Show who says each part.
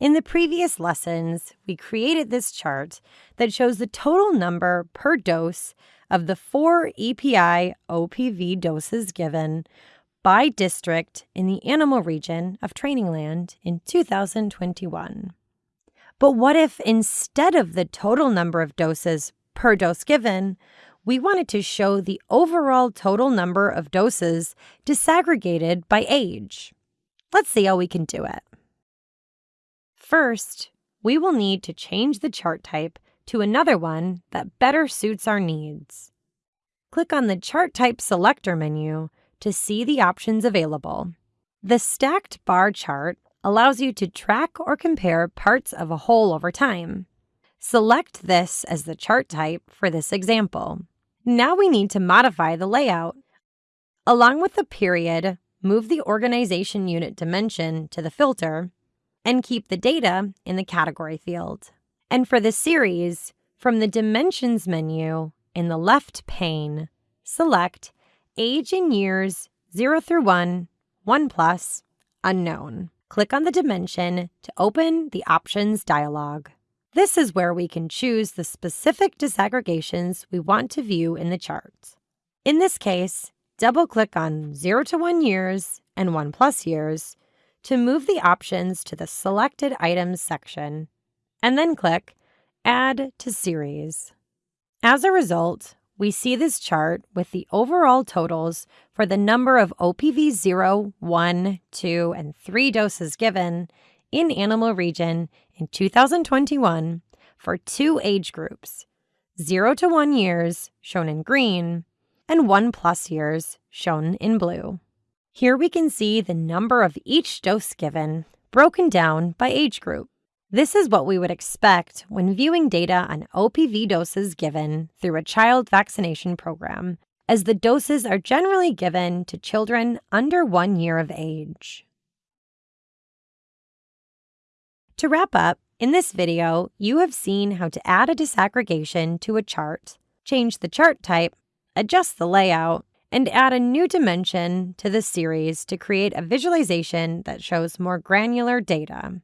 Speaker 1: In the previous lessons, we created this chart that shows the total number per dose of the four EPI OPV doses given by district in the animal region of Trainingland in 2021. But what if instead of the total number of doses per dose given, we wanted to show the overall total number of doses disaggregated by age? Let's see how we can do it. First, we will need to change the chart type to another one that better suits our needs. Click on the Chart Type Selector menu to see the options available. The stacked bar chart allows you to track or compare parts of a whole over time. Select this as the chart type for this example. Now we need to modify the layout. Along with the period, move the organization unit dimension to the filter and keep the data in the category field. And for the series, from the Dimensions menu in the left pane, select Age in Years 0 through 1, 1 plus, Unknown. Click on the dimension to open the Options dialog. This is where we can choose the specific disaggregations we want to view in the chart. In this case, double-click on 0 to 1 years and 1 plus years to move the options to the Selected Items section, and then click Add to Series. As a result, we see this chart with the overall totals for the number of OPV 0, 1, 2, and 3 doses given in Animal Region in 2021 for two age groups 0 to 1 years, shown in green, and 1 plus years, shown in blue. Here we can see the number of each dose given, broken down by age group. This is what we would expect when viewing data on OPV doses given through a child vaccination program, as the doses are generally given to children under one year of age. To wrap up, in this video, you have seen how to add a disaggregation to a chart, change the chart type, adjust the layout, and add a new dimension to the series to create a visualization that shows more granular data.